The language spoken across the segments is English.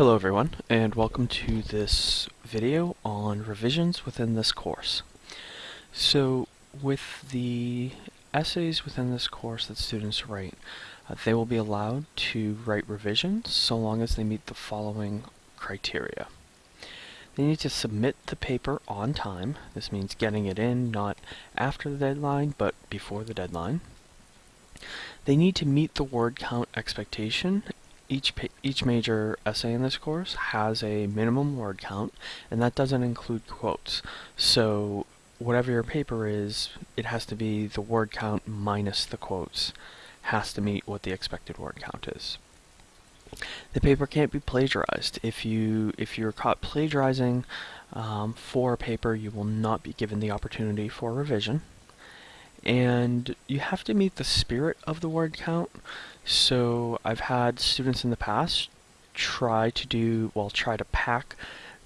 Hello everyone and welcome to this video on revisions within this course. So with the essays within this course that students write, uh, they will be allowed to write revisions so long as they meet the following criteria. They need to submit the paper on time. This means getting it in not after the deadline but before the deadline. They need to meet the word count expectation each each major essay in this course has a minimum word count, and that doesn't include quotes. So whatever your paper is, it has to be the word count minus the quotes has to meet what the expected word count is. The paper can't be plagiarized. If you if you're caught plagiarizing um, for a paper, you will not be given the opportunity for revision and you have to meet the spirit of the word count. So I've had students in the past try to do, well, try to pack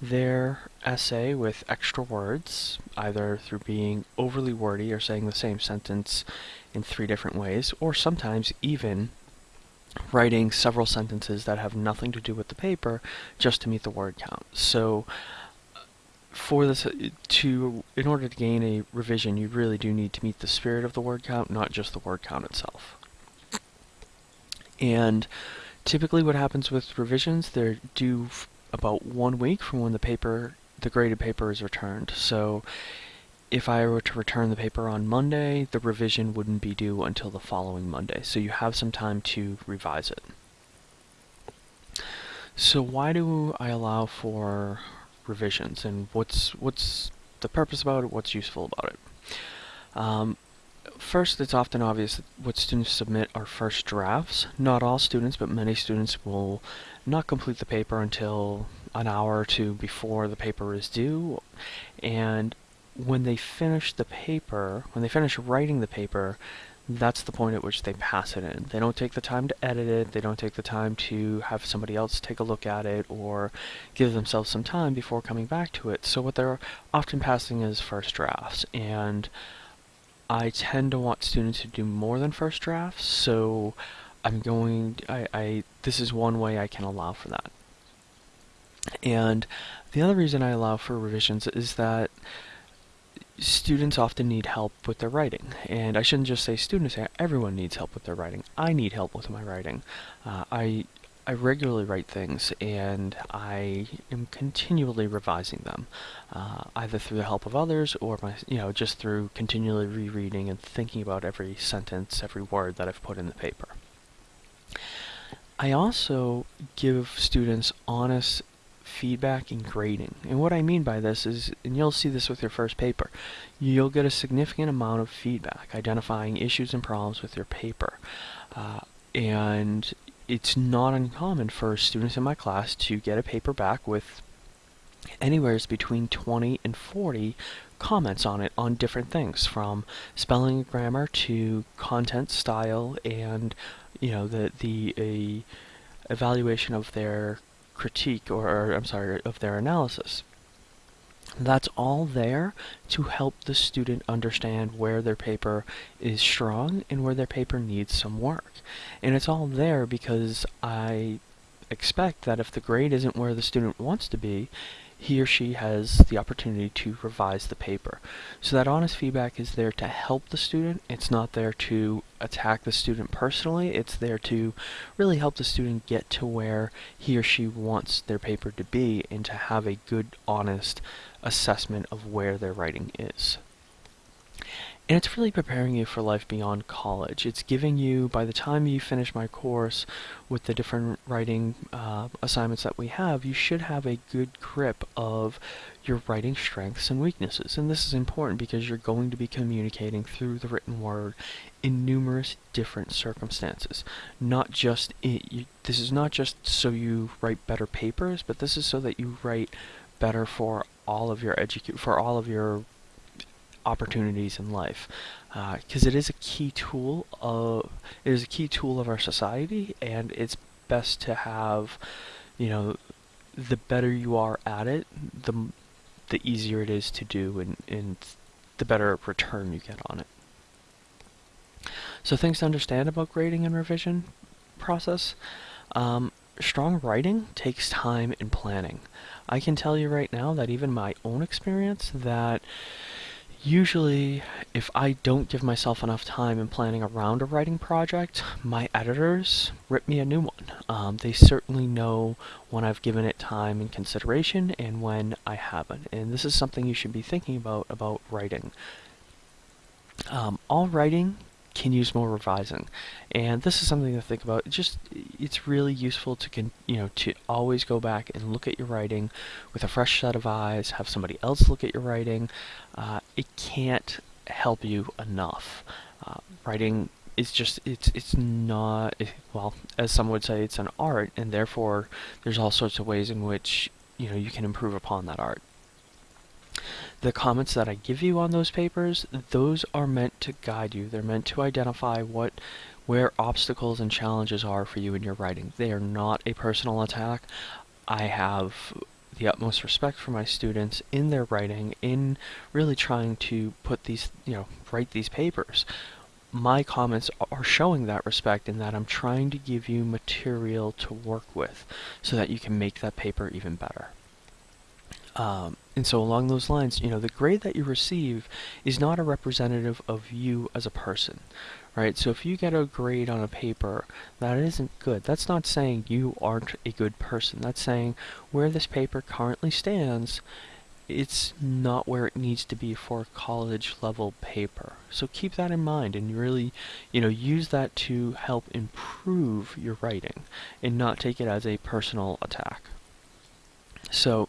their essay with extra words, either through being overly wordy or saying the same sentence in three different ways, or sometimes even writing several sentences that have nothing to do with the paper just to meet the word count. So for this uh, to in order to gain a revision you really do need to meet the spirit of the word count not just the word count itself. And typically what happens with revisions they're due about one week from when the paper the graded paper is returned. So if I were to return the paper on Monday the revision wouldn't be due until the following Monday. So you have some time to revise it. So why do I allow for revisions and what's what's the purpose about it, what's useful about it. Um, first, it's often obvious that what students submit are first drafts. Not all students, but many students will not complete the paper until an hour or two before the paper is due. And when they finish the paper, when they finish writing the paper, that's the point at which they pass it in. They don't take the time to edit it, they don't take the time to have somebody else take a look at it or give themselves some time before coming back to it. So what they're often passing is first drafts and I tend to want students to do more than first drafts, so I'm going I, I this is one way I can allow for that. And the other reason I allow for revisions is that students often need help with their writing. And I shouldn't just say students, everyone needs help with their writing. I need help with my writing. Uh, I, I regularly write things and I am continually revising them, uh, either through the help of others or my, you know, just through continually rereading and thinking about every sentence, every word that I've put in the paper. I also give students honest feedback and grading. And what I mean by this is, and you'll see this with your first paper, you'll get a significant amount of feedback identifying issues and problems with your paper. Uh, and it's not uncommon for students in my class to get a paper back with anywhere between 20 and 40 comments on it on different things from spelling and grammar to content style and you know the the evaluation of their critique, or, or I'm sorry, of their analysis. That's all there to help the student understand where their paper is strong and where their paper needs some work. And it's all there because I expect that if the grade isn't where the student wants to be, he or she has the opportunity to revise the paper. So that honest feedback is there to help the student. It's not there to attack the student personally. It's there to really help the student get to where he or she wants their paper to be and to have a good, honest assessment of where their writing is. And it's really preparing you for life beyond college. It's giving you, by the time you finish my course with the different writing uh, assignments that we have, you should have a good grip of your writing strengths and weaknesses. And this is important because you're going to be communicating through the written word in numerous different circumstances. Not just, you, this is not just so you write better papers, but this is so that you write better for all of your educate for all of your opportunities in life because uh, it is a key tool of it is a key tool of our society and it's best to have you know the better you are at it the the easier it is to do and, and the better return you get on it so things to understand about grading and revision process um, strong writing takes time and planning. I can tell you right now that even my own experience that usually if I don't give myself enough time in planning around a writing project, my editors rip me a new one. Um, they certainly know when I've given it time and consideration and when I haven't. And this is something you should be thinking about about writing. Um, all writing can use more revising. And this is something to think about. just it's really useful to you know to always go back and look at your writing with a fresh set of eyes. Have somebody else look at your writing. Uh, it can't help you enough. Uh, writing is just it's it's not well as some would say it's an art, and therefore there's all sorts of ways in which you know you can improve upon that art the comments that I give you on those papers, those are meant to guide you. They're meant to identify what where obstacles and challenges are for you in your writing. They are not a personal attack. I have the utmost respect for my students in their writing, in really trying to put these, you know, write these papers. My comments are showing that respect in that I'm trying to give you material to work with so that you can make that paper even better. Um, and so along those lines, you know, the grade that you receive is not a representative of you as a person, right? So if you get a grade on a paper that isn't good, that's not saying you aren't a good person. That's saying where this paper currently stands, it's not where it needs to be for a college level paper. So keep that in mind and really, you know, use that to help improve your writing and not take it as a personal attack. So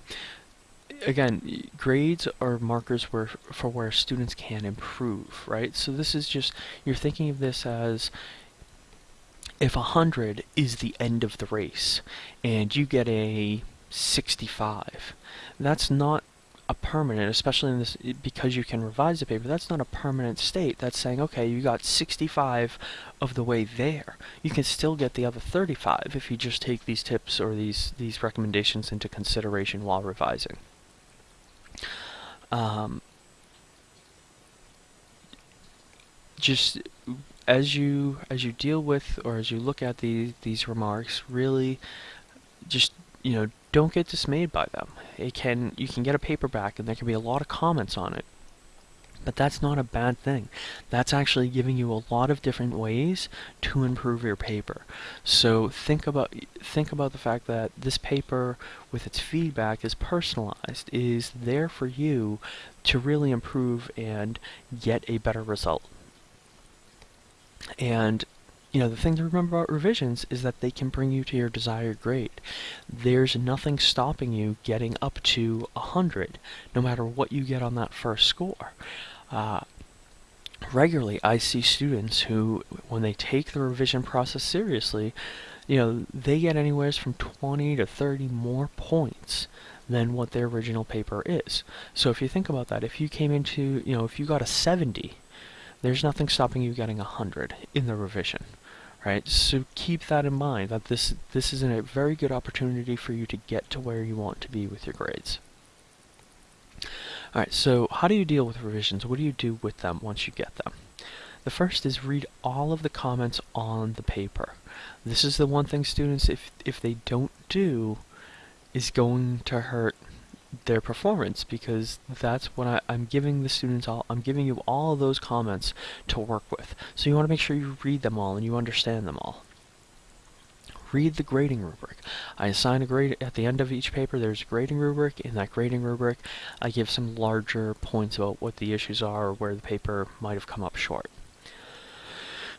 again, grades are markers where for where students can improve, right? So this is just you're thinking of this as if 100 is the end of the race and you get a 65, that's not a permanent, especially in this because you can revise the paper. That's not a permanent state. That's saying, okay, you got 65 of the way there. You can still get the other 35 if you just take these tips or these these recommendations into consideration while revising um, just as you as you deal with or as you look at these these remarks, really just you know don't get dismayed by them. It can you can get a paperback and there can be a lot of comments on it. But that's not a bad thing. That's actually giving you a lot of different ways to improve your paper. So think about think about the fact that this paper with its feedback is personalized, is there for you to really improve and get a better result. And you know, the thing to remember about revisions is that they can bring you to your desired grade. There's nothing stopping you getting up to 100, no matter what you get on that first score. Uh, regularly, I see students who, when they take the revision process seriously, you know, they get anywhere from 20 to 30 more points than what their original paper is. So if you think about that, if you came into, you know, if you got a 70, there's nothing stopping you getting a 100 in the revision. Right? So keep that in mind that this this is a very good opportunity for you to get to where you want to be with your grades. Alright, so how do you deal with revisions? What do you do with them once you get them? The first is read all of the comments on the paper. This is the one thing students, if, if they don't do, is going to hurt their performance because that's what I, am giving the students all I'm giving you all those comments to work with. So you want to make sure you read them all and you understand them all read the grading rubric. I assign a grade at the end of each paper. There's a grading rubric. In that grading rubric, I give some larger points about what the issues are or where the paper might have come up short.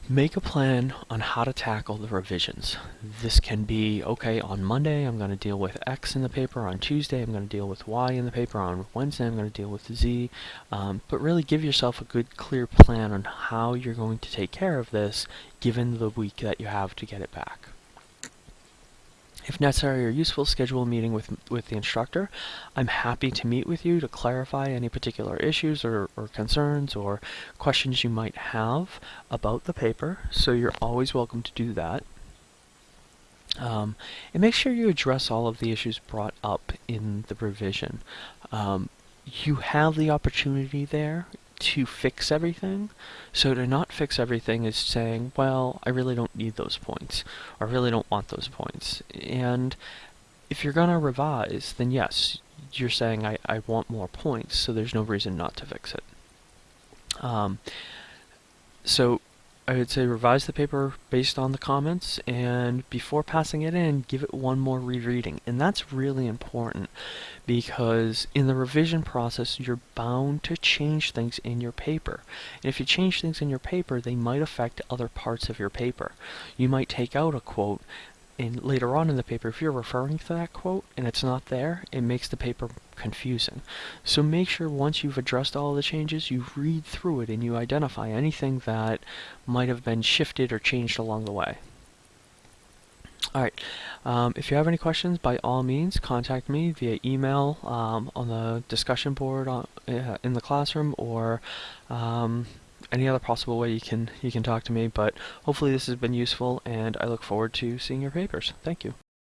Make a plan on how to tackle the revisions. This can be, okay, on Monday I'm going to deal with X in the paper, on Tuesday I'm going to deal with Y in the paper, on Wednesday I'm going to deal with Z, um, but really give yourself a good clear plan on how you're going to take care of this given the week that you have to get it back. If necessary or useful, schedule a meeting with, with the instructor. I'm happy to meet with you to clarify any particular issues or, or concerns or questions you might have about the paper, so you're always welcome to do that. Um, and make sure you address all of the issues brought up in the revision. Um, you have the opportunity there to fix everything. So to not fix everything is saying, well, I really don't need those points, or I really don't want those points. And if you're going to revise, then yes, you're saying I, I want more points, so there's no reason not to fix it. Um, so I would say revise the paper based on the comments, and before passing it in, give it one more rereading. And that's really important because in the revision process, you're bound to change things in your paper. And if you change things in your paper, they might affect other parts of your paper. You might take out a quote and later on in the paper, if you're referring to that quote and it's not there, it makes the paper confusing. So make sure once you've addressed all the changes, you read through it and you identify anything that might have been shifted or changed along the way. Alright, um, if you have any questions, by all means, contact me via email um, on the discussion board on, uh, in the classroom or um, any other possible way you can you can talk to me. But hopefully this has been useful, and I look forward to seeing your papers. Thank you.